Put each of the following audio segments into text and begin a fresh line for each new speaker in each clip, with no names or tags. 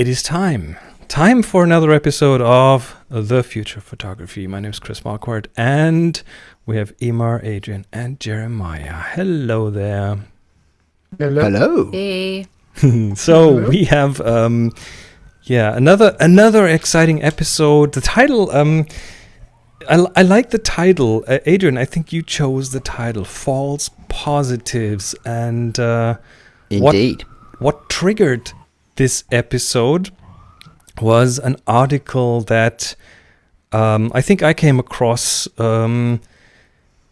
It is time. Time for another episode of The Future Photography. My name is Chris Marquardt, and we have Emer, Adrian, and Jeremiah. Hello there.
Hello.
Hello.
Hey.
so
Hello.
we have um yeah another another exciting episode the title um I, l- I like the title uh, adrian i think you chose the title false positives and uh What-
Indeed.
what triggered this episode was an article that um, I think I came across. Um,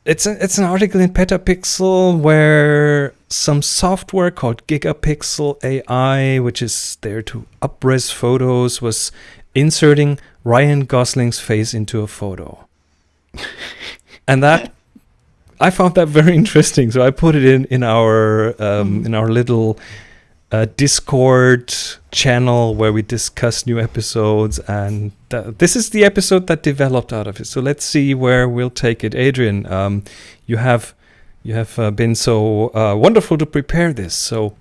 it's a, it's an article in Petapixel where some software called Gigapixel AI, which is there to upres photos, was inserting Ryan Gosling's face into a photo, and that I found that very interesting. So I put it in in our um, in our little uh, Discord channel where we discuss new episodes, and th- this is the episode that developed out of it. So let's see where we'll take it. Adrian, um, you have you have uh, been so uh, wonderful to prepare this. So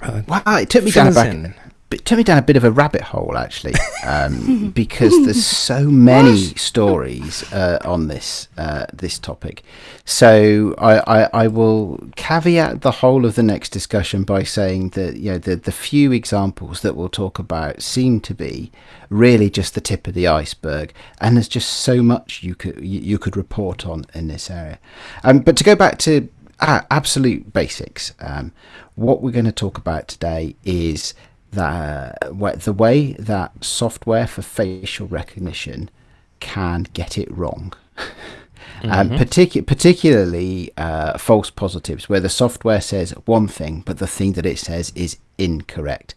uh,
Wow, it took me a
us
back,
in.
It took me down a bit of a rabbit hole actually, um, because there's so many stories uh, on this uh, this topic. So I, I, I will caveat the whole of the next discussion by saying that you know the the few examples that we'll talk about seem to be really just the tip of the iceberg, and there's just so much you could you, you could report on in this area. Um, but to go back to uh, absolute basics, um, what we're going to talk about today is that wha- the way that software for facial recognition can get it wrong. Um, particu- particularly uh, false positives, where the software says one thing, but the thing that it says is incorrect.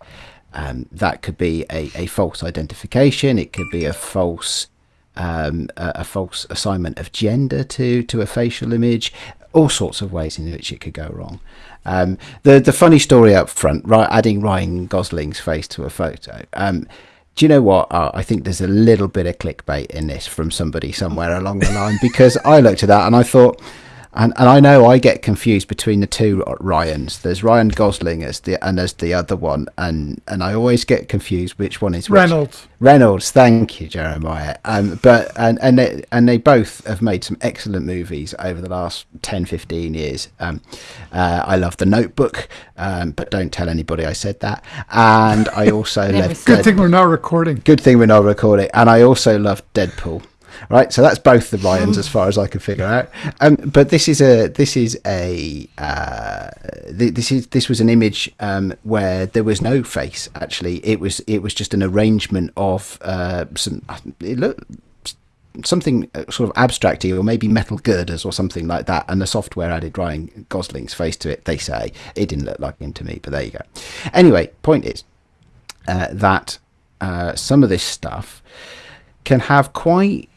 Um, that could be a, a false identification. It could be a false um, a, a false assignment of gender to to a facial image. All sorts of ways in which it could go wrong. Um, the the funny story up front, right, adding Ryan Gosling's face to a photo. Um, do you know what? Uh, I think there's a little bit of clickbait in this from somebody somewhere along the line because I looked at that and I thought, and, and I know I get confused between the two Ryans. There's Ryan Gosling as the and there's the other one, and and I always get confused which one is which.
Reynolds.
Reynolds, thank you, Jeremiah. Um, but and and they, and they both have made some excellent movies over the last 10, 15 years. Um, uh, I love The Notebook, um, but don't tell anybody I said that. And I also love
said
Good thing we're not recording.
good thing we're not recording. And I also love Deadpool. Right, so that's both the Ryans as far as I can figure out. Um, but this is a this is a uh, th- this is this was an image um, where there was no face. Actually, it was it was just an arrangement of uh, some. It looked something uh, sort of abstracty or maybe metal girders or something like that and the software added Ryan Gosling's face to it they say it didn't look like him to me but there you go anyway point is uh, that uh, some of this stuff can have quite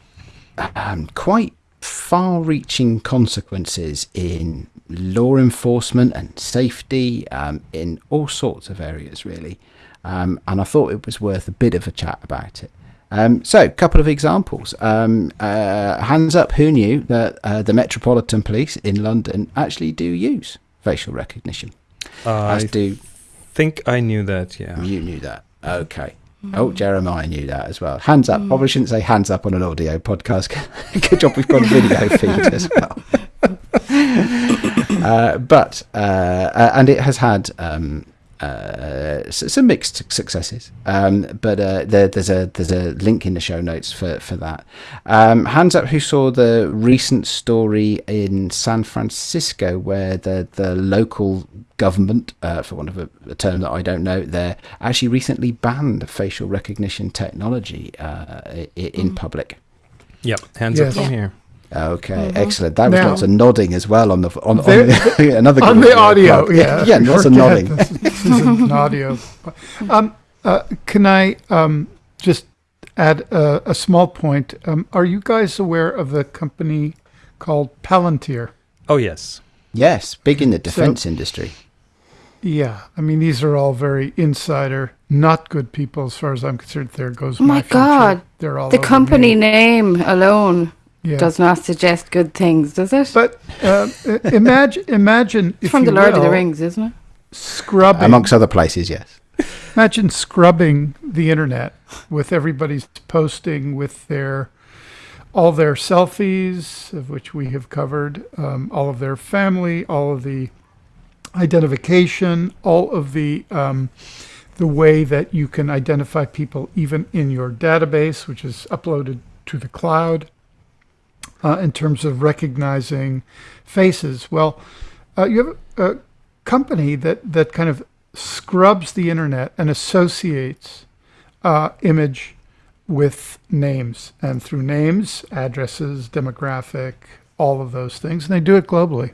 um, quite far-reaching consequences in law enforcement and safety um, in all sorts of areas really um, and I thought it was worth a bit of a chat about it um, so, a couple of examples. Um, uh, hands up, who knew that uh, the Metropolitan Police in London actually do use facial recognition?
I
As do
think I knew that. Yeah.
you knew that? Okay. Oh, Jeremiah knew that as well. Hands up. Probably shouldn't say hands up on an audio podcast. Good job we've got a video feed as well. uh, but uh, uh, and it has had um, uh, s- some mixed successes. Um, but uh, there, there's a there's a link in the show notes for for that. Um, hands up, who saw the recent story in San Francisco where the the local government, uh, for want of a, a term that I don't know, there actually recently banned facial recognition technology uh, i- in public.
Yep. Hands
Yes.
up from
Yeah.
here.
Okay, excellent. That was
Now-
lots of nodding as well on the on, on
There-
the, another
on the audio,
part.
yeah.
yeah, lots of nodding.
This, this is an audio. Um, uh, can I um, just add a, a small point? Um, are you guys aware of the company called Palantir?
Oh yes.
Yes, big in the defense industry.
Yeah, I mean these are all very insider, not good people as far as I'm concerned. There goes
Oh my
future.
God.
They're all
The company
me.
name alone
Yeah.
does not suggest good things, does it?
But uh, imagine, imagine if
From
you
the Lord of the Rings, isn't it?
scrubbing
Amongst other places, yes.
imagine scrubbing the internet with everybody's posting with their all their selfies, of which we have covered, um, all of their family, all of the identification, all of the um, the way that you can identify people even in your database, which is uploaded to the cloud, uh, in terms of recognizing faces. Well, uh, you have a, company that that kind of scrubs the internet and associates uh, image with names, and through names, addresses, demographic, all of those things, and they do it globally.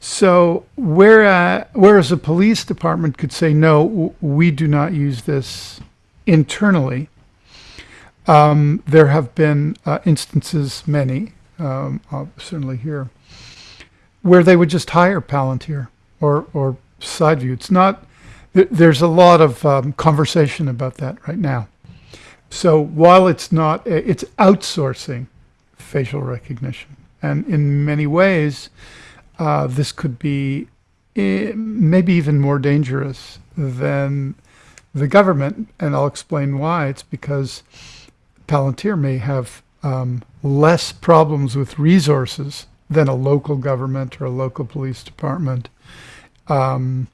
So where, whereas a police department could say, no, we do not use this internally, um, there have been uh, instances, many, um, certainly here, where they would just hire Palantir or, or SideView. It's not, there's a lot of um, conversation about that right now. So while it's not, it's outsourcing facial recognition. And in many ways, uh, this could be eh, maybe even more dangerous than the government. And I'll explain why. It's because Palantir may have um, less problems with resources than a local government or a local police department um,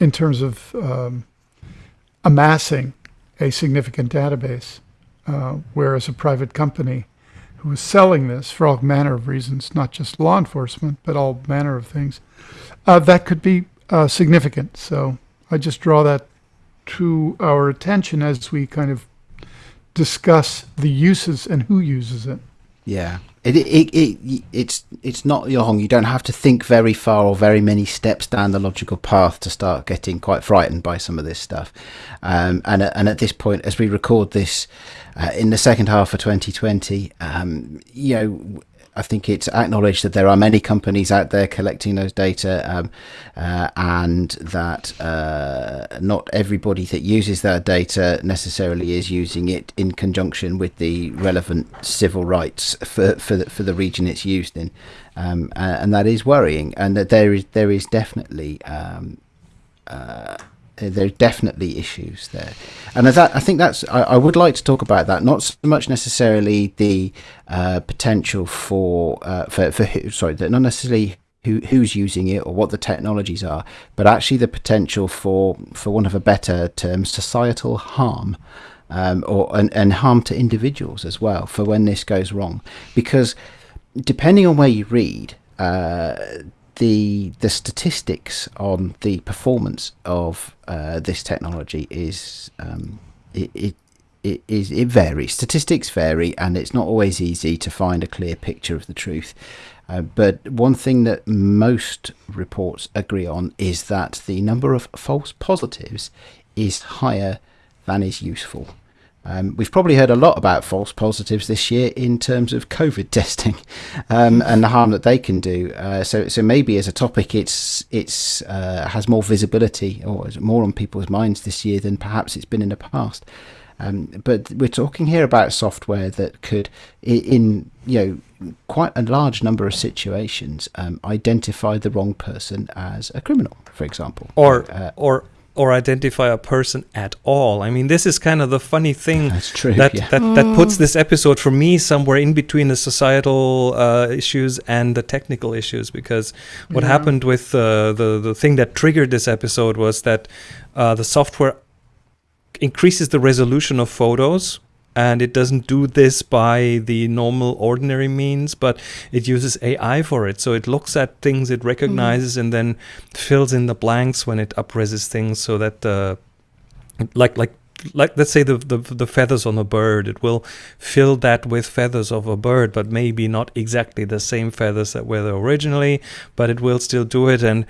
in terms of um, amassing a significant database, uh, whereas a private company who is selling this for all manner of reasons, not just law enforcement, but all manner of things, uh, that could be uh, significant. So I just draw that to our attention as we kind of discuss the uses and who uses it.
Yeah, it, it, it, it's it's not Yohong. You don't have to think very far or very many steps down the logical path to start getting quite frightened by some of this stuff. Um, and and at this point, as we record this uh, in the second half of 2020, um, you know, I think it's acknowledged that there are many companies out there collecting those data, um, uh, and that uh, not everybody that uses that data necessarily is using it in conjunction with the relevant civil rights for for the, for the region it's used in, um, and that is worrying. And that there is there is definitely um, uh, uh, there are definitely issues there, and that I think that's I, I, would like to talk about that. Not so much necessarily the uh, potential for uh, for for who, sorry, not necessarily who who's using it or what the technologies are, but actually the potential for for one of a better term, societal harm. Um, or and, and harm to individuals as well for when this goes wrong, because depending on where you read, uh, the the statistics on the performance of uh, this technology is um, it, it it is it varies. Statistics vary, and it's not always easy to find a clear picture of the truth. Uh, but one thing that most reports agree on is that the number of false positives is higher than is useful. Um, we've probably heard a lot about false positives this year in terms of COVID testing um, and the harm that they can do. Uh, so, so maybe as a topic, it's it's uh, has more visibility or is more on people's minds this year than perhaps it's been in the past. Um, but we're talking here about software that could, in you know, quite a large number of situations, um, identify the wrong person as a criminal, for example,
or uh, or or identify a person at all. I mean, this is kind of the funny thing
That's true,
that,
yeah.
that, that puts this episode for me somewhere in between the societal uh, issues and the technical issues. Because what yeah. happened with uh, the the thing that triggered this episode was that uh, the software increases the resolution of photos and it doesn't do this by the normal ordinary means but it uses ai for it. So it looks at things it recognizes mm-hmm. and then fills in the blanks when it upreses things so that uh, like like like let's say the, the the feathers on a bird. It will fill that with feathers of a bird but maybe not exactly the same feathers that were there originally but it will still do it. And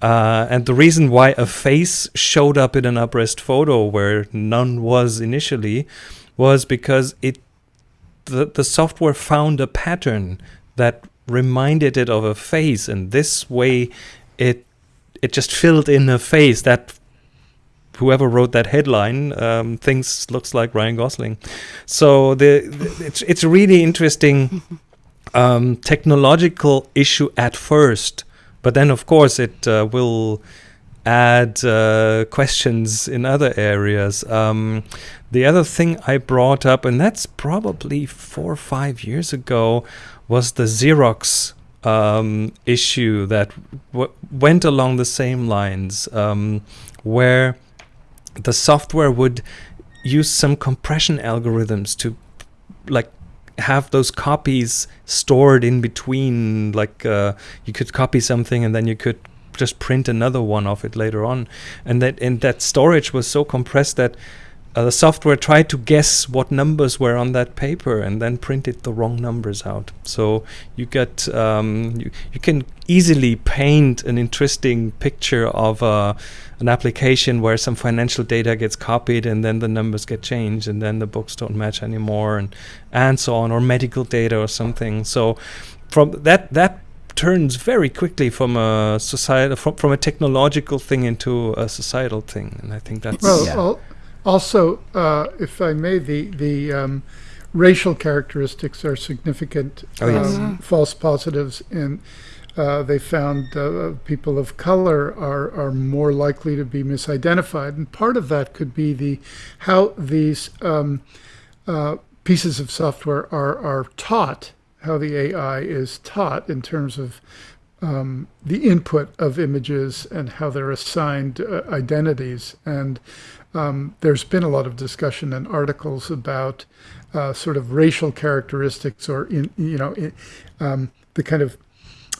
uh, and the reason why a face showed up in an uprest photo where none was initially was because it the, the software found a pattern that reminded it of a face and this way it it just filled in a face that whoever wrote that headline um, thinks looks like Ryan Gosling. So the, the it's it's a really interesting um, technological issue at first, but then of course it uh, will add uh, questions in other areas. Um, the other thing I brought up, and that's probably four or five years ago, was the Xerox um, issue that went along the same lines, um, where the software would use some compression algorithms to like have those copies stored in between like uh, you could copy something and then you could just print another one of it later on and that and that storage was so compressed that uh, the software tried to guess what numbers were on that paper and then printed the wrong numbers out. So you get um, you, you can easily paint an interesting picture of uh, an application where some financial data gets copied and then the numbers get changed and then the books don't match anymore and and so on or medical data or something. So from that that turns very quickly from a societal from, from a technological thing into a societal thing and I think that's
Well,
Yeah.
also, uh, if I may, the the um, racial characteristics are significant
Oh, yes.
um, false positives, and uh, they found uh, people of color are are more likely to be misidentified, and part of that could be the how these um, uh, pieces of software are are taught, how the AI is taught in terms of um, the input of images and how they're assigned uh, identities. And um, there's been a lot of discussion and articles about uh, sort of racial characteristics or in you know in, um, the kind of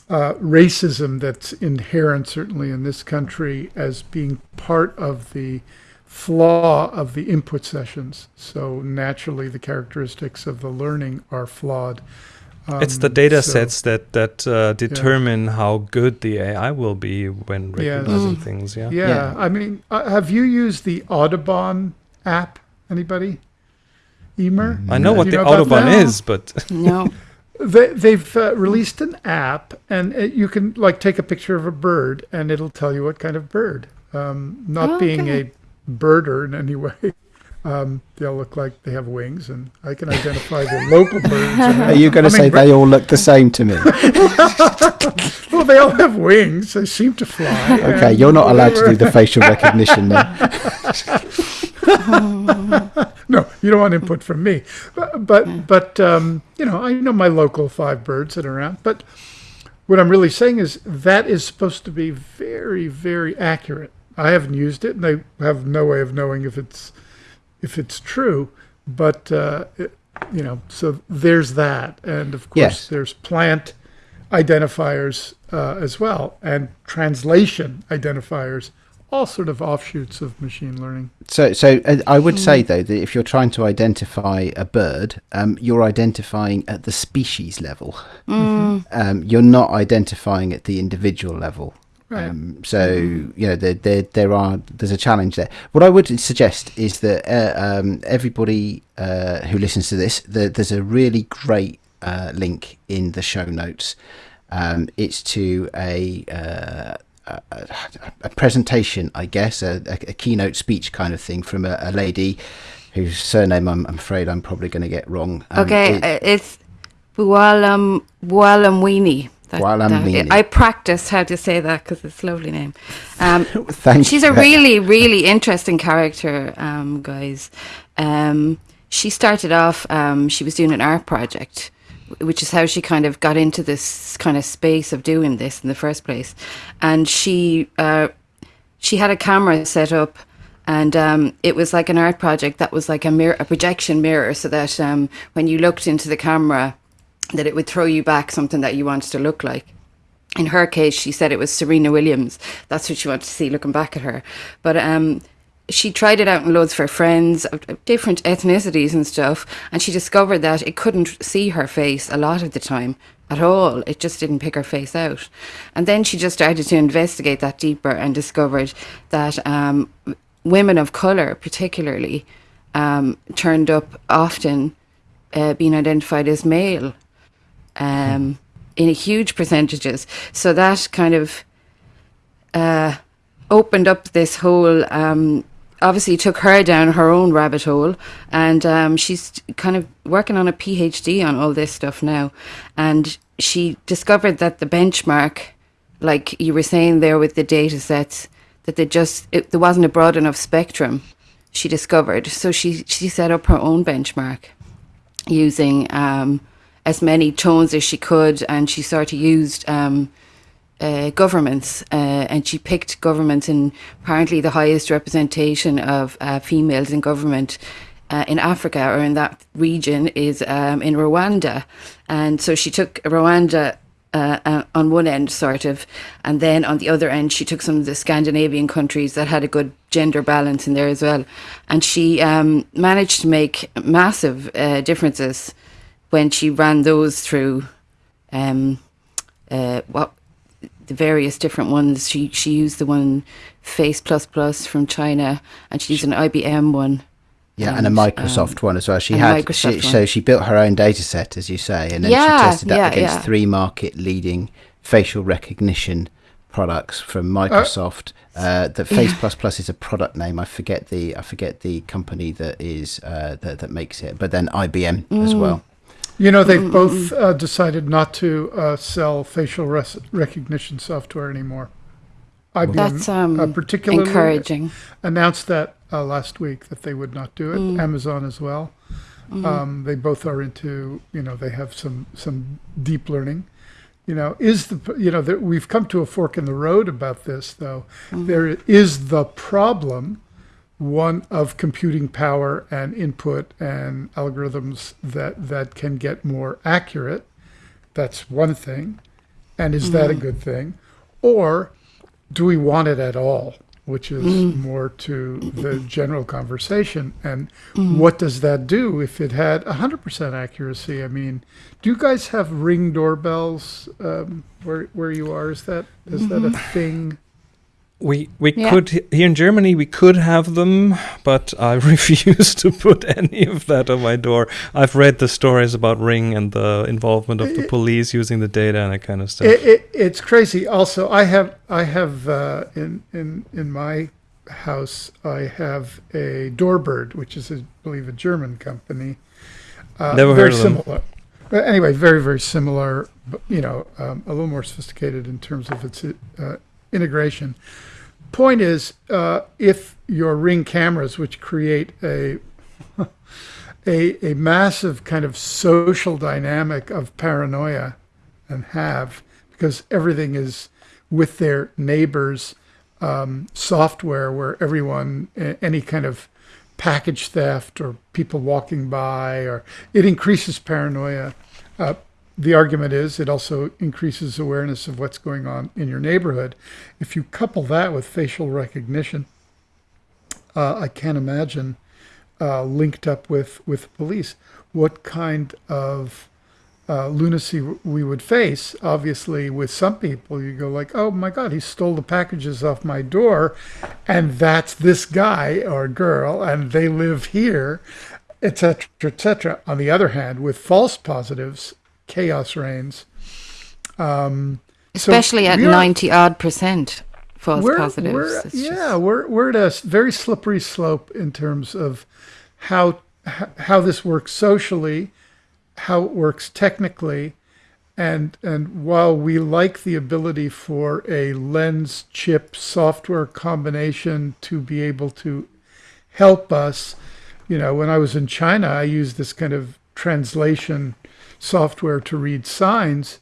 uh, racism that's inherent certainly in this country as being part of the flaw of the input sessions. So naturally, the characteristics of the learning are flawed.
It's the
Um,
data
so-
sets that that uh, determine how good the AI will be when recognizing
Mm.
things. Yeah.
Yeah,
Yeah.
I mean, uh, have you used the Audubon app? Anybody? Emer?
I know
Do
what the
know about
Autobahn
that?
is, but
No.
They, they've uh, released an app, and it, you can like take a picture of a bird, and it'll tell you what kind of bird. Um, not
Oh,
being
okay.
a birder in any way, um, they'll look like they have wings, and I can identify the local birds.
Are you going to say
hummingbird-
they all look the same to me?
Well, they all have wings. They seem to fly.
Okay, you're not allowed to do the facial recognition now.
No, you don't want input from me. But but, but um, you know, I know my local five birds that are around. But what I'm really saying is that is supposed to be very very accurate. I haven't used it, and I have no way of knowing if it's if it's true. But uh, it, you know, so there's that, and of course
Yes.
there's plant identifiers uh, as well, and translation identifiers. All sort of offshoots of machine learning.
So, so uh, I would say though that if you're trying to identify a bird, um, you're identifying at the species level.
Mm.
Um, you're not identifying at the individual level.
Right.
Um, so you know there, there there are there's a challenge there. What I would suggest is that uh, um, everybody uh, who listens to this, the, there's a really great uh, link in the show notes. Um, it's to a, uh, a a- presentation, I guess, a, a, a keynote speech kind of thing from a, a lady whose surname I'm, I'm afraid I'm probably going to get wrong. Um,
Okay,
it-
uh, it's Bualam Buolamwini. That-
Buolamwini.
that- I practiced how to say that because it's a lovely name. Um,
thank
she's a really, really interesting character, um, guys. Um, she started off, um, she was doing an art project, which is how she kind of got into this kind of space of doing this in the first place. And she, uh, she had a camera set up and um, it was like an art project that was like a mirror, a projection mirror, so that um, when you looked into the camera, that it would throw you back something that you wanted to look like. In her case, she said it was Serena Williams. That's what she wanted to see looking back at her. But um, she tried it out in loads for friends of of different ethnicities and stuff, and she discovered that it couldn't see her face a lot of the time at all. It just didn't pick her face out. And then she just started to investigate that deeper and discovered that um, women of colour, particularly, um, turned up often uh, being identified as male um, in huge percentages. So that kind of uh, opened up this whole. Um, obviously, took her down her own rabbit hole, and um, she's kind of working on a PhD on all this stuff now. And she discovered that the benchmark, like you were saying there with the data sets, that they just it, there wasn't a broad enough spectrum. She discovered, so she she set up her own benchmark using um, as many tones as she could, and she sort of used um, uh, governments, uh, and she picked governments, and apparently the highest representation of uh, females in government uh, in Africa or in that region is um, in Rwanda. And so she took Rwanda uh, uh, on one end, sort of, and then on the other end, she took some of the Scandinavian countries that had a good gender balance in there as well. And she um, managed to make massive differences when she ran those through um, uh, what the various different ones. She she used the one Face Plus Plus from China, and she used an IBM one.
Yeah, and, and a Microsoft um, one as well. She had she, so she built her own data set, as you say, and then
yeah,
she tested that
yeah,
against
yeah.
three market leading facial recognition products from Microsoft. Uh, uh, the Face Plus Plus is a product name. I forget the I forget the company that is uh, that that makes it, but then IBM mm. as well.
You know, they've both uh, decided not to uh, sell facial res- recognition software anymore.
IBM, That's um, uh, particularly encouraging.
Announced that uh, last week that they would not do it. Mm. Amazon as well. Mm. Um, they both are into you know they have some some deep learning. You know, is the you know that we've come to a fork in the road about this though. Mm. There is the problem one of computing power and input and algorithms that that can get more accurate. That's one thing. And is that a mm-hmm. good thing? Or do we want it at all? Which is mm. more to the general conversation. And mm. what does that do if it had 100% accuracy? I mean, do you guys have ring doorbells um, where, where you are? Is that is mm-hmm. that a mm-hmm. thing?
We we yeah. could here in Germany we could have them, but I refuse to put any of that on my door. I've read the stories about Ring and the involvement of the police using the data and that kind of stuff.
It, it, it's crazy. Also, I have I have uh, in in in my house I have a Doorbird, which is I believe a German company.
Uh, Never heard of
similar.
them.
But anyway, very very similar. But you know, um, a little more sophisticated in terms of its uh, integration point is, uh, if your ring cameras, which create a a, a massive kind of social dynamic of paranoia, and have because everything is with their neighbors' um, software, where everyone any kind of package theft or people walking by, or it increases paranoia. Uh, the argument is it also increases awareness of what's going on in your neighborhood. If you couple that with facial recognition, uh, I can't imagine uh, linked up with, with police what kind of uh, lunacy we would face. Obviously, with some people, you go like, "Oh my God, he stole the packages off my door," and that's this guy or girl, and they live here, etc., etc. On the other hand, with false positives, chaos reigns. Um,
Especially so at ninety odd percent false
we're,
positives.
We're, yeah, just... we're we're at a very slippery slope in terms of how how this works socially, how it works technically, and and while we like the ability for a lens chip software combination to be able to help us, you know, when I was in China, I used this kind of translation software to read signs.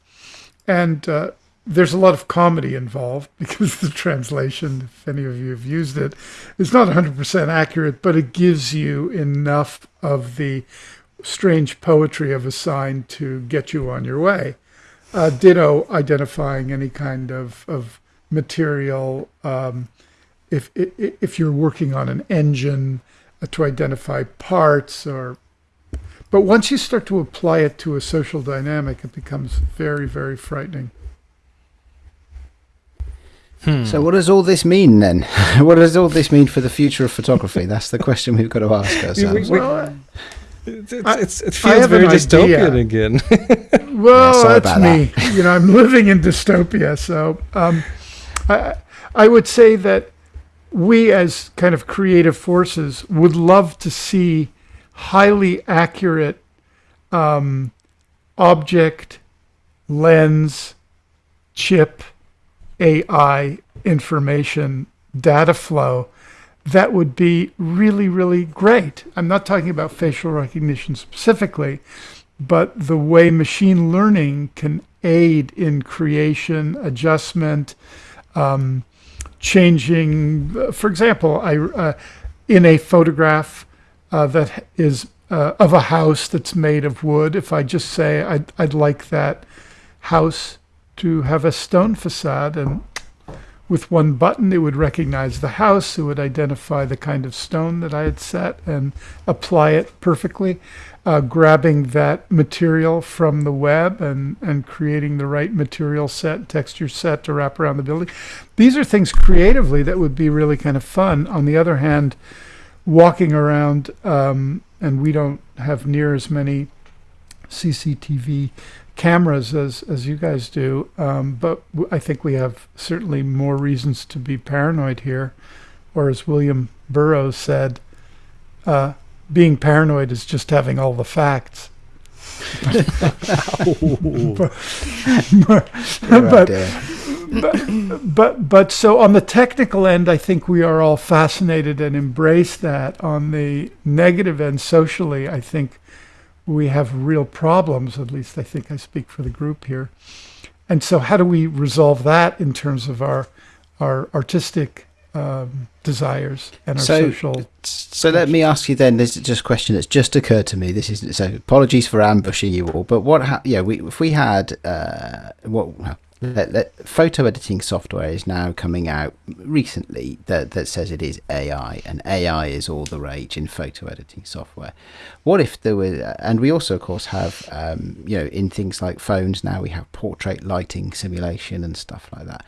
And uh, there's a lot of comedy involved because the translation, if any of you have used it, is not 100% accurate, but it gives you enough of the strange poetry of a sign to get you on your way. Uh, ditto identifying any kind of, of material. Um, if, if you're working on an engine uh, to identify parts or but once you start to apply it to a social dynamic, it becomes very, very frightening.
Hmm. So, what does all this mean then? what does all this mean for the future of photography? That's the question we've got to ask ourselves.
Well, it's, it's, it feels very dystopian idea. again.
well, yeah, that's me. That. you know, I'm living in dystopia. So, um, I, I would say that we, as kind of creative forces, would love to see highly accurate um, object, lens, chip, AI information data flow that would be really, really great. I'm not talking about facial recognition specifically, but the way machine learning can aid in creation, adjustment, um, changing. For example, I uh, in a photograph uh, that is uh, of a house that's made of wood. If I just say I'd, I'd like that house to have a stone facade and with one button, it would recognize the house. It would identify the kind of stone that I had set and apply it perfectly. Uh, grabbing that material from the web and, and creating the right material set, texture set to wrap around the building. These are things creatively that would be really kind of fun. On the other hand, walking around, um, and we don't have near as many CCTV cameras as as you guys do, um, but w- I think we have certainly more reasons to be paranoid here, or as William Burroughs said, uh, being paranoid is just having all the facts. but, but, but, but but but so on the technical end, I think we are all fascinated and embrace that. On the negative end, socially, I think we have real problems. At least I think I speak for the group here. And so, how do we resolve that in terms of our our artistic um, desires and our
So-
social?
So let me ask you then. This is just a question that's just occurred to me. This is so. Apologies for ambushing you all. But what? Ha- yeah, we if we had uh, what well, let, let, photo editing software is now coming out recently that that says it is AI and AI is all the rage in photo editing software. What if there were? And we also, of course, have um, you know in things like phones now we have portrait lighting simulation and stuff like that.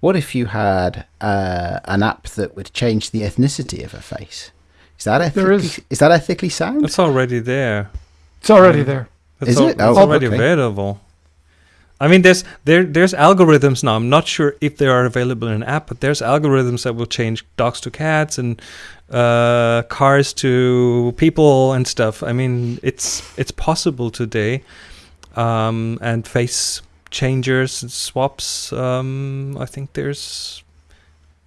What if you had uh, an app that would change the ethnicity of a face? Is that ethically,
There
is.
is-
that ethically sound?
It's already there.
It's already there.
It's,
Is
al-
it?
it's
Oh,
already
okay.
available. I mean, there's there there's algorithms now. I'm not sure if they are available in an app, but there's algorithms that will change dogs to cats and uh, cars to people and stuff. I mean, it's it's possible today, um, and face changers and swaps. Um, I think there's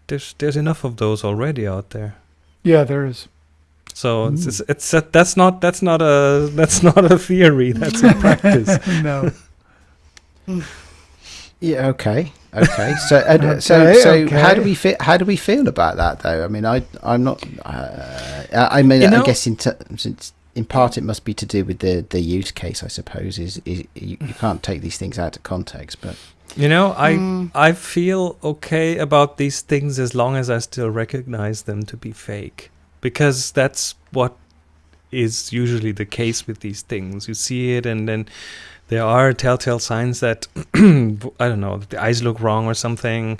there's there's enough of those already out there.
Yeah, there is.
So it's, it's it's a, that's not that's not a that's not a theory. That's a practice.
no.
Yeah. Okay. Okay. So, uh, so,
Okay,
so, how do we feel? How do we feel about that, though? I mean, I, I'm not. Uh, I I mean,
You
I guess in terms, it's, in part, it must be to do with the the use case. I suppose is, is you, you can't take these things out of context, but
You know, I
Mm.
I feel okay about these things as long as I still recognize them to be fake, because that's what is usually the case with these things. You see it, and then there are telltale signs that I don't know, the eyes look wrong or something.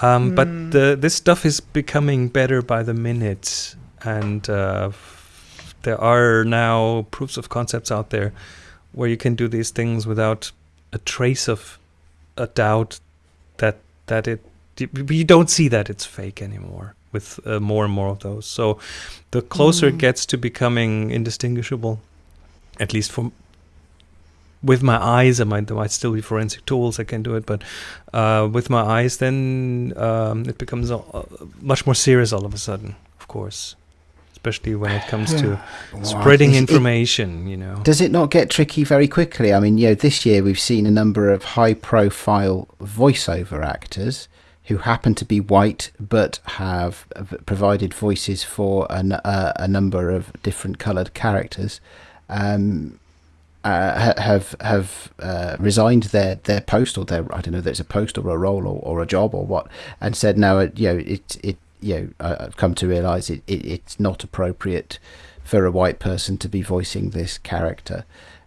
Um,
Mm.
But the, this stuff is becoming better by the minute, and uh, there are now proofs of concepts out there where you can do these things without a trace of a doubt that that it you don't see that it's fake anymore with uh, more and more of those. So the closer it
Mm.
gets to becoming indistinguishable, at least from with my eyes, I might there might still be forensic tools I can do it, but uh, with my eyes, then um, it becomes uh, much more serious all of a sudden. Of course, especially when it comes to spreading
Is it-
information. You know.
Does it not get tricky very quickly? I mean, you know, this year we've seen a number of high profile voiceover actors who happen to be white but have uh, provided voices for an, uh, a number of different coloured characters. Um, uh, have have uh, resigned their, their post or their I don't know it's a post or a role or, or a job or what and said no you know it it you know I've come to realise it, it it's not appropriate for a white person to be voicing this character.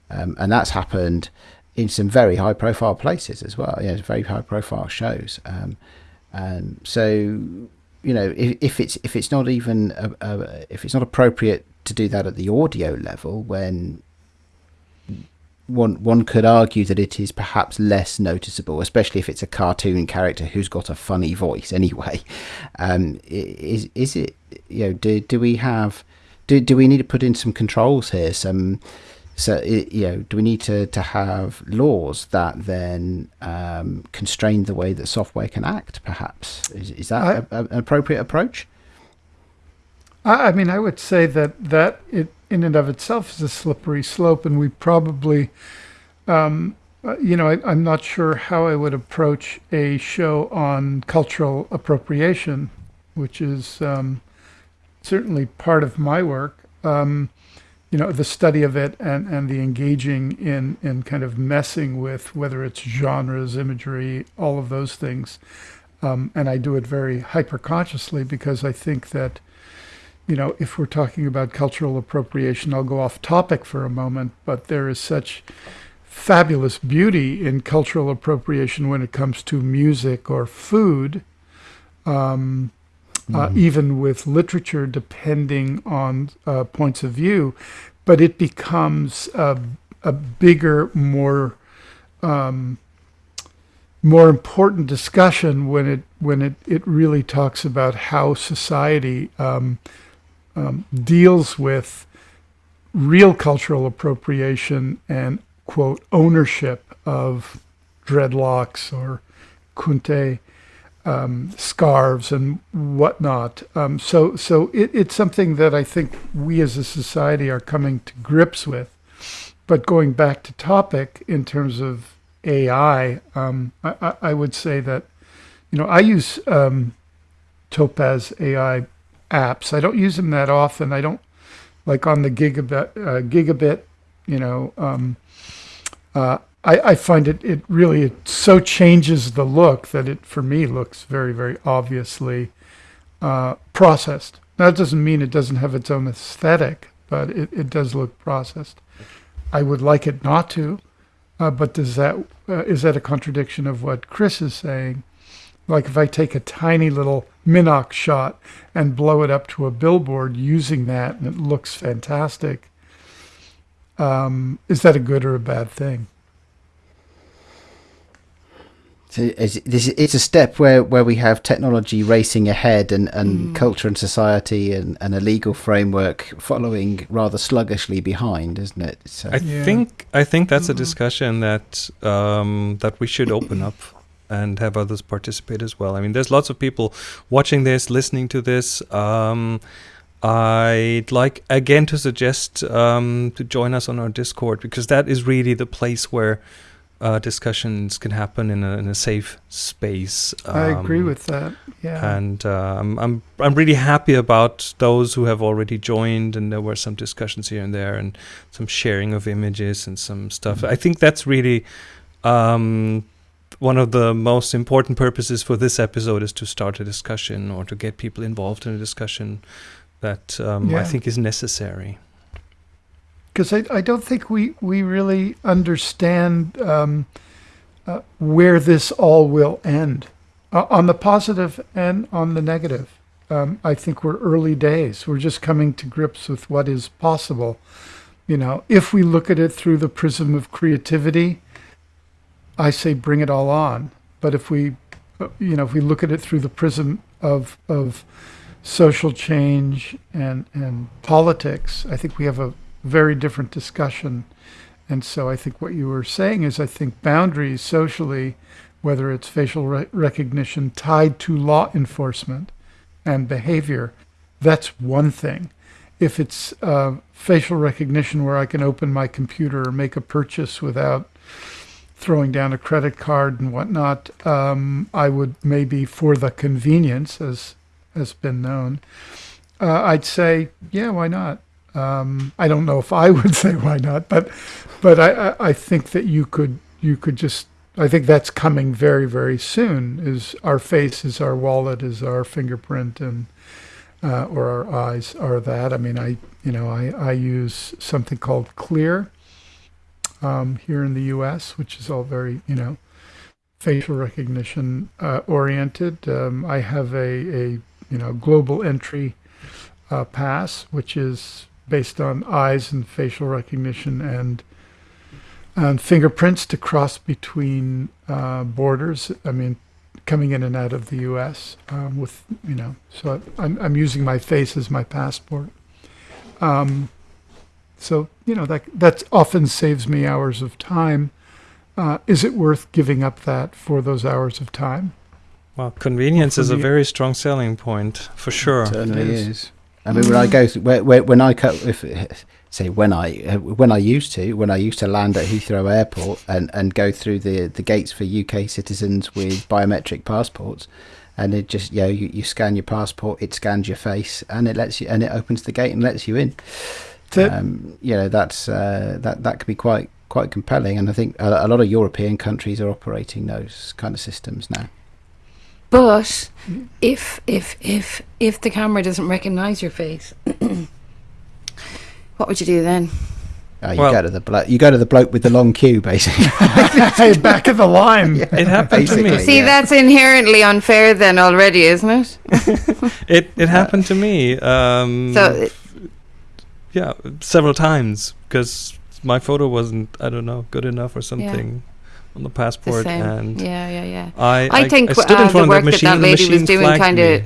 Um, and that's happened in some very high profile places as well you know very high profile shows. Um, and so you know if, if it's if it's not even a, a, if it's not appropriate to do that at the audio level when one one could argue that it is perhaps less noticeable, especially if it's a cartoon character who's got a funny voice anyway. Um, is is it you know do do we have do do we need to put in some controls here, some So, you know, do we need to, to have laws that then um, constrain the way that software can act? Perhaps is, is that
I-
a, a, an appropriate approach?
I, I mean, I would say that that it in and of itself is a slippery slope, and we probably, um, uh, you know, I, I'm not sure how I would approach a show on cultural appropriation, which is um, certainly part of my work. Um, you know, the study of it and, and the engaging in, in kind of messing with whether it's genres, imagery, all of those things. Um, and I do it very hyper consciously because I think that you know, if we're talking about cultural appropriation, I'll go off topic for a moment, but there is such fabulous beauty in cultural appropriation when it comes to music or food, um, uh, even with literature, depending on uh, points of view. But it becomes a, a bigger, more um, more important discussion when it when it, it really talks about how society um, um, deals with real cultural appropriation and quote ownership of dreadlocks or kente um, scarves and whatnot. Um, so so it, it's something that I think we as a society are coming to grips with. But going back to topic in terms of AI, um, I, I, would say that you know I use um, Topaz AI apps. I don't use them that often. I don't like on the gigabit uh, gigabit. You know, um, uh, I, I find it it really it so changes the look that it for me looks very very obviously uh, processed. Now, that doesn't mean it doesn't have its own aesthetic, but it, it does look processed. I would like it not to, uh, but does that uh, is that a contradiction of what Chris is saying? Like if I take a tiny little Minox shot and blow it up to a billboard using that and it looks fantastic, um, is that a good or a bad thing?
So it's, a step where, where we have technology racing ahead and, and culture and society and, and a legal framework following rather sluggishly behind, isn't it? So,
I
Yeah.
think I think that's a discussion that um, that we should open up and have others participate as well. I mean, there's lots of people watching this, listening to this. Um, I'd like again to suggest um, to join us on our Discord because that is really the place where uh, discussions can happen in a, in a safe space.
I agree
Um,
with that. Yeah.
and uh, I'm, I'm I'm really happy about those who have already joined, and there were some discussions here and there, and some sharing of images and some stuff. I think that's really um, one of the most important purposes for this episode is to start a discussion or to get people involved in a discussion that um, I think is necessary.
because I, I don't think we, we really understand um, uh, where this all will end uh, on the positive and on the negative. Um, I think we're early days. We're just coming to grips with what is possible. You know, if we look at it through the prism of creativity, I say bring it all on. But if we, you know, if we look at it through the prism of of social change and and politics, I think we have a very different discussion. And so I think what you were saying is I think boundaries socially, whether it's facial re- recognition tied to law enforcement and behavior, that's one thing. If it's uh, facial recognition where I can open my computer or make a purchase without throwing down a credit card and whatnot, um, I would maybe for the convenience, as has been known, uh, I'd say, yeah, why not? Um, I don't know if I would say why not, but but I, I, think that you could you could just I think that's coming very very soon. Is our face is our wallet is our fingerprint and uh, or our eyes are that. I mean I you know I, I use something called Clear um, here in the U.S., which is all very you know facial recognition uh, oriented. Um, I have a, a you know global entry uh, pass, which is based on eyes and facial recognition and and fingerprints to cross between uh, borders. I mean, coming in and out of the U.S. Um, with you know, so I'm I'm using my face as my passport. Um, So you know that that often saves me hours of time. Uh, is it worth giving up that for those hours of time?
Well, convenience is a very strong selling point for sure.
It certainly
It
is.
is.
I mean, when I go through, where, where, when I co- if say when I uh, when I used to when I used to land at Heathrow Airport and, and go through the the gates for UK citizens with biometric passports, and it just you know you, you scan your passport, it scans your face, and it lets you and it opens the gate and lets you in.
That-
Um, you know that's uh, that that could be quite quite compelling, and I think a, a lot of European countries are operating those kind of systems now.
But if if if if the camera doesn't recognize your face, what would you do then?
Uh, you
Well-
go to the blo- you go to the bloke with the long queue, basically.
hey, back of the line.
It happened to me.
See,
yeah.
that's inherently unfair then already, isn't it?
It it happened to me. Um,
So
yeah, several times because my photo wasn't I don't know good enough or something on the
the
passport,
same.
and
Yeah, yeah, yeah.
I
I think,
I stood
uh,
in
the
front
work
of the
that
machine.
that
the
lady was
machine
doing kinda-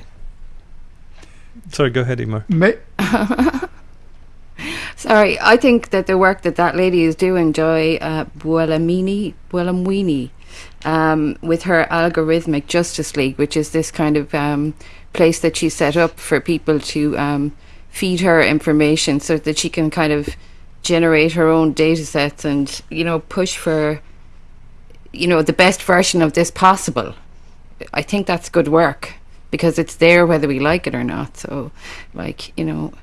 Sorry, go ahead, Emer.
Ma-
Sorry, I think that the work that that lady is doing, Joy uh, Buelamini, Buolamwini, um, with her algorithmic Justice League, which is this kind of um, place that she set up for people to um, feed her information so that she can kind of generate her own data sets and, you know, push for, you know, the best version of this possible. I think that's good work because it's there whether we like it or not. So, like, you know,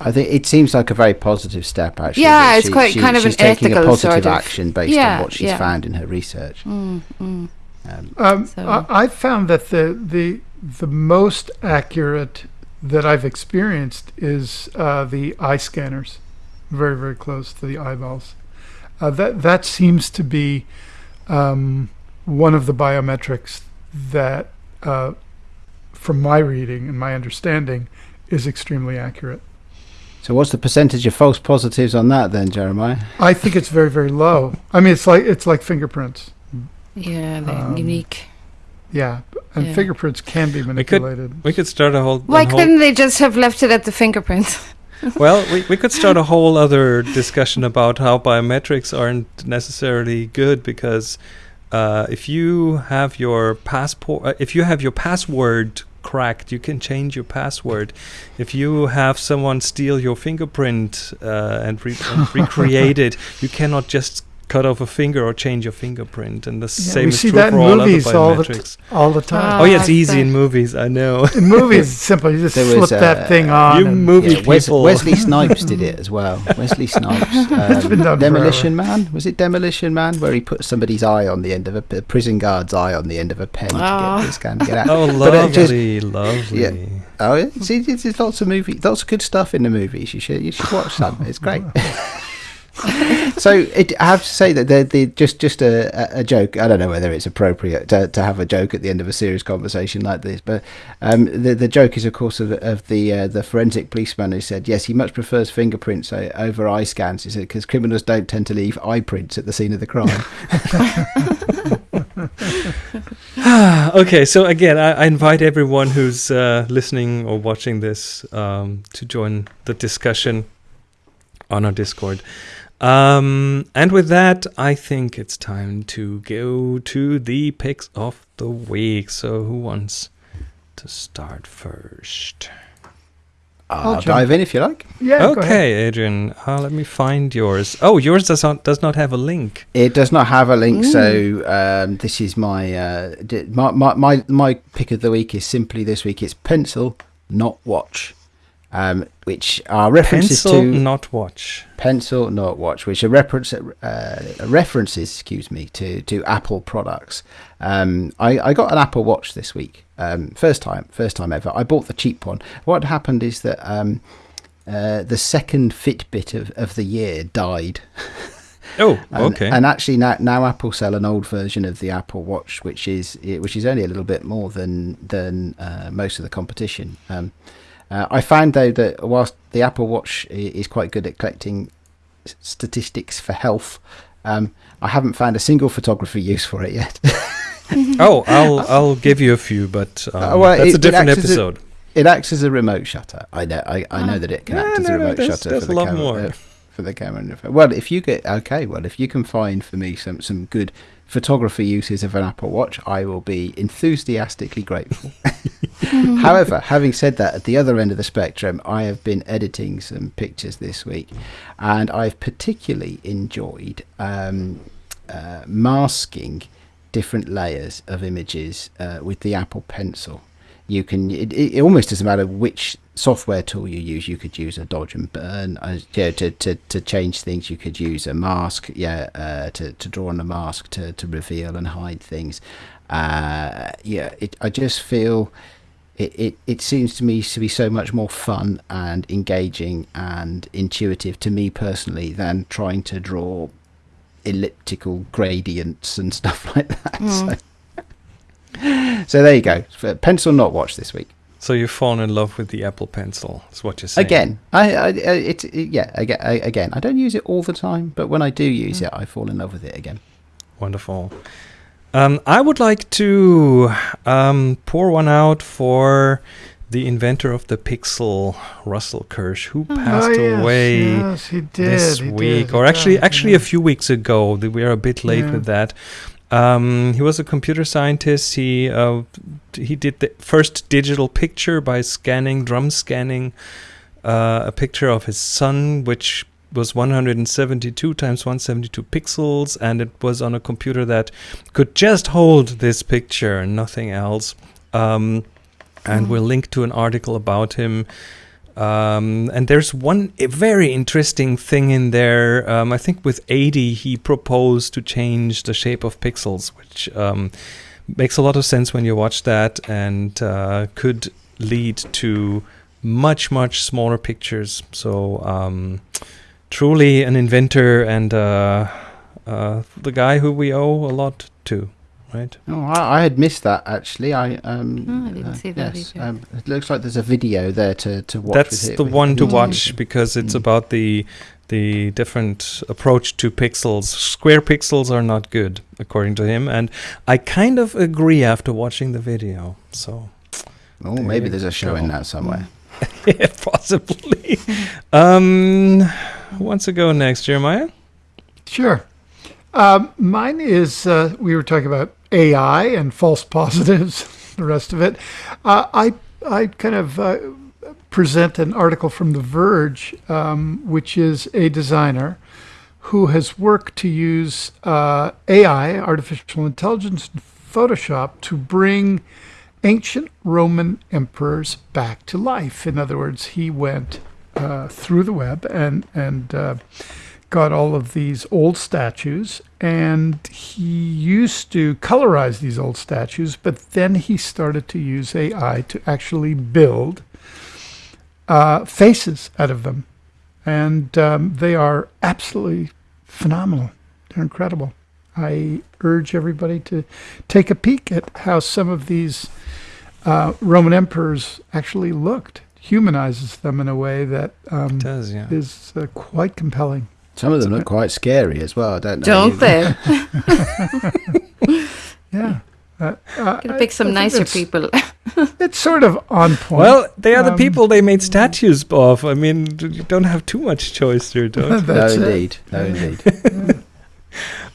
I think it seems like a very positive step, actually.
Yeah,
that
it's quite kind of
she's
an
taking a
ethical
positive
sort of-
action based
Yeah,
on what she's
yeah.
found in her research.
mm, mm.
Um,
Um,
So-
I, I found that the the the most accurate that I've experienced is uh, the eye scanners, very very close to the eyeballs. Uh, that that seems to be um, one of the biometrics that, uh, from my reading and my understanding, is extremely accurate.
so, what's the percentage of false positives on that, then, Jeremiah?
I think it's very very low. I mean, it's like it's like fingerprints.
Yeah, they're
Um,
unique.
Yeah, and
Yeah.
fingerprints can be manipulated.
We could start a whole.
Why
a whole-
couldn't they just have left it at the fingerprints?
well, we, we could start a whole other discussion about how biometrics aren't necessarily good because uh, if you have your passport, uh, if you have your password cracked, you can change your password. If you have someone steal your fingerprint uh, and, re- and recreate it, you cannot just cut off a finger or change your fingerprint. And the same is true
that
for
in
all other
movies all the t-
biometrics.
all the time.
oh yeah, it's
Ah,
easy in movies. I know.
In movies, it's simple. You just
There
flip
was,
that
uh,
thing on.
you movie
Yeah, Wes-
people.
Wesley Snipes did it as well. Wesley Snipes.
It's been
Um,
done
Demolition Man? Was it Demolition Man? Where he put somebody's eye on the end of a, a prison guard's eye on the end of a pen to
Ah.
get this can to get out.
Oh,
But it just-
lovely, lovely.
Yeah. Oh, yeah. see, there's there's lots of movies, lots of good stuff in the movies. You should, you should watch some. It's great. so it, I have to say that they're, they're just just a, a- joke. I don't know whether it's appropriate to, to have a joke at the end of a serious conversation like this, but um, the the joke is of course of, of the uh, the forensic policeman who said yes, he much prefers fingerprints over eye scans. He said because criminals don't tend to leave eye prints at the scene of the crime.
okay, so again, I, I invite everyone who's uh, listening or watching this um, to join the discussion on our Discord. Um, and with that, I think it's time to go to the picks of the week. So, who wants to start first?
I'll,
jump.
dive in if you like.
yeah. go ahead.
okay, Adrian, uh, let me find yours. Oh, yours does not does not have a link.
It does not have a link, so um, this is my, uh, my my my my pick of the week is simply this week. It's pencil, not watch, um, which are references
Pencil,
to
not watch.
pencil, not watch, which are reference uh, references, excuse me, to to Apple products. Um, I, I got an Apple Watch this week, um, first time, first time ever. I bought the cheap one. What happened is that um, uh, the second Fitbit of, of the year died.
Oh,
And,
okay.
And actually, now now Apple sell an old version of the Apple Watch, which is which is only a little bit more than than uh, most of the competition. Um, uh, I found though that whilst the Apple Watch is quite good at collecting statistics for health, um, I haven't found a single photography use for it yet.
oh, I'll I'll give you a few, but um,
Uh, well,
that's
it-
a different
acts as a-
episode.
it acts as a remote shutter. I know I, I know that it can
Yeah,
act as
no,
a
no,
remote
there's-
shutter
there's
for
a
the
lot
camera.
more.
uh, for the camera and the phone. Well, if you get okay, well, if you can find for me some some good photography uses of an Apple Watch, I will be enthusiastically grateful. However, having said that, at the other end of the spectrum, I have been editing some pictures this week, and I've particularly enjoyed um, uh, masking different layers of images uh, with the Apple Pencil. You can. It, it almost doesn't matter which software tool you use. You could use a dodge and burn. Uh, yeah, to, to, to change things, you could use a mask. Yeah, uh, to to draw on a mask to to reveal and hide things. Uh, yeah, it, I just feel. It, it, it seems to me to be so much more fun and engaging and intuitive to me personally than trying to draw elliptical gradients and stuff like that. So, so there you go. Pencil not watch this week.
So you've fallen in love with the Apple Pencil, is what you're saying.
Again, I, I it, it yeah, again, I, again, I don't use it all the time, but when I do use it, I fall in love with it again.
Wonderful. Um, I would like to um, pour one out for the inventor of the Pixel, Russell Kirsch, who passed
oh, yes,
away
yes, he did.
this
he
week,
did,
or actually,
did,
actually
yeah.
a few weeks ago. We are a bit late
Yeah.
with that. Um, he was a computer scientist. He uh, he did the first digital picture by scanning, drum scanning, uh, a picture of his son, which was 172 times 172 pixels, and it was on a computer that could just hold this picture and nothing else. Um, and
Mm.
we'll link to an article about him. Um, and there's one very interesting thing in there. Um, I think with 80, he proposed to change the shape of pixels, which um, makes a lot of sense when you watch that and uh, could lead to much, much smaller pictures. So, um, truly an inventor and uh, uh, the guy who we owe a lot to, right?
Oh, I, I had missed that actually. I um,
Oh, I didn't see that
yes, um, it looks like there's a video there to to watch.
That's
with it,
the
with
one to
it.
watch because it's
Mm.
about the the different approach to pixels. Square pixels are not good, according to him, and I kind of agree after watching the video. So,
Oh,
There
maybe there's a show
go.
in that somewhere.
yeah, possibly. um, who wants to go next, Jeremiah?
Sure. Um, mine is uh, we were talking about AI and false positives, the rest of it. Uh, I I kind of uh, present an article from The Verge, um, which is a designer who has worked to use uh, AI, artificial intelligence, in Photoshop to bring ancient Roman emperors back to life. In other words, he went uh, through the web and and uh, got all of these old statues, and he used to colorize these old statues, but then he started to use AI to actually build uh, faces out of them, and um, they are absolutely phenomenal. They're incredible. I urge everybody to take a peek at how some of these uh, Roman emperors actually looked. Humanizes them in a way that um,
does, yeah.
is uh, quite compelling.
Some of them look quite scary as well. I don't know.
Don't they?
Yeah. Uh, uh,
Gotta pick some
I think
nicer
it's-
people.
It's sort of on point.
Well, they are the
Um,
people they made statues of. I mean, you don't have too much choice here, don't you?
No,
That's
indeed. No, indeed.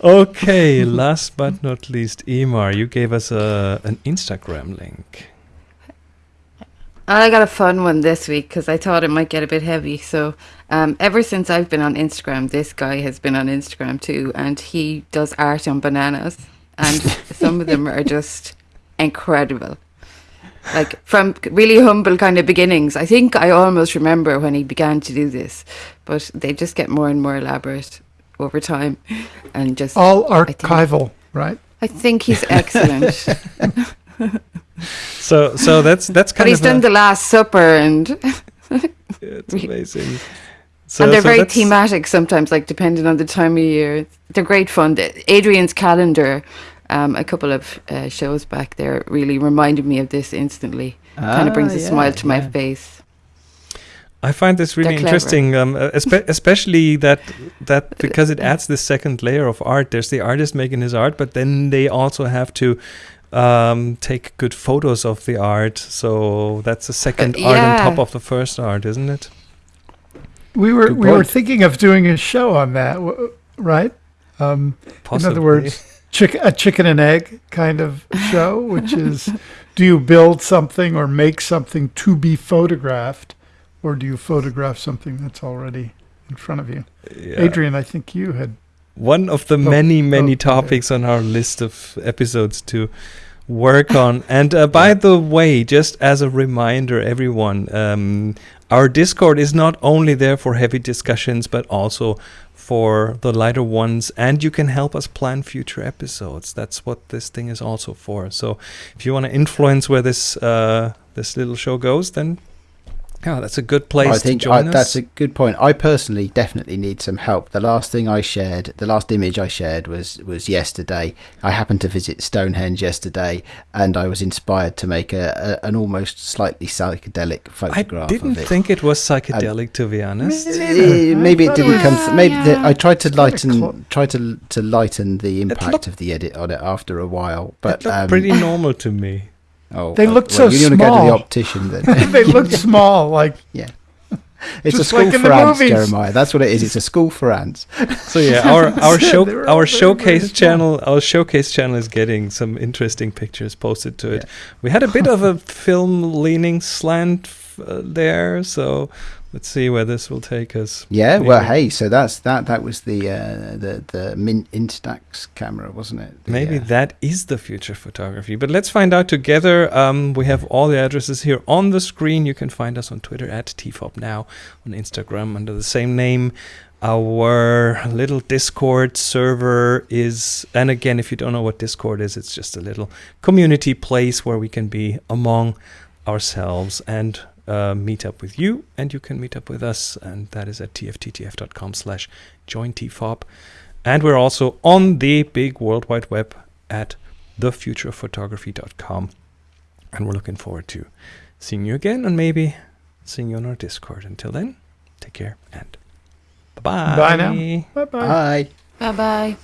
Okay, last but not least, Emer, you gave us a an Instagram link.
I got a fun one this week because I thought it might get a bit heavy. So, um, ever since I've been on Instagram, this guy has been on Instagram too, and he does art on bananas, and some of them are just incredible. Like from really humble kind of beginnings. I think I almost remember when he began to do this, but they just get more and more elaborate over time, and just
all
think-
archival, right?
I think he's excellent.
So, so that's that's kind but
he's
of
done
a,
the Last Supper and.
it's amazing. So,
and they're
so
very thematic sometimes, like depending on the time of year. They're great fun. Adrian's calendar, um, a couple of uh, shows back there, really reminded me of this instantly. kind of brings
Ah,
a smile to my face.
I find this really interesting, um, uh, espe- especially that that because it adds this second layer of art. There's the artist making his art, but then they also have to um, take good photos of the art. So that's the second art on top of the first art, isn't it?
We were
Good
we were thinking of doing a show on that, w- right? Um, in other words, chick- a chicken and egg kind of show, which is do you build something or make something to be photographed, or do you photograph something that's already in front of you?
Yeah.
Adrian, I think you had
one of the many many topics on our list of episodes to work on. And uh, by the way just as a reminder everyone um, our discord is not only there for heavy discussions but also for the lighter ones. And you can help us plan future episodes. That's what this thing is also for. So if you want to influence where this uh, this little show goes then yeah that's a good place
I think
to
I,
us
that's a good point. I personally definitely need some help. The last thing I shared, the last image I shared was was yesterday. I happened to visit Stonehenge yesterday, and I was inspired to make a, a an almost slightly psychedelic photograph.
I didn't
of it.
think it was psychedelic, to be honest.
Maybe it didn't come. Th- maybe the, I tried to lighten,
clo-
try to to lighten the impact
looked-
of the edit on it after a while.
It
But
looked
um,
pretty normal to me.
Oh,
They
uh,
looked
well,
so
you want to go to the
small.
optician then?
they looked small, like yeah.
it's a school
like
for ants,
movies.
Jeremiah. That's what it is. It's a school for ants.
So yeah, our our show
they were all
our
very, very
showcase
small.
channel our showcase channel is getting some interesting pictures posted to it.
Yeah.
We had a bit of a film leaning slant f- uh, there, so let's see where this will take us.
Yeah, well, hey, so that's that. That was the uh, the the Mint Instax camera, wasn't it? The,
Maybe
uh,
that is the future photography. But let's find out together. Um, we have all the addresses here on the screen. You can find us on Twitter at TFOP now, on Instagram under the same name. Our little Discord server is, and again, if you don't know what Discord is, it's just a little community place where we can be among ourselves and uh, meet up with you, and you can meet up with us, and that is at tfttf.com slash join TFOP. And we're also on the big World Wide Web at thefuturephotography.com. And we're looking forward to seeing you again and maybe seeing you on our Discord. Until then, take care and bye-bye.
Bye now. bye bye.
Bye.
Bye bye.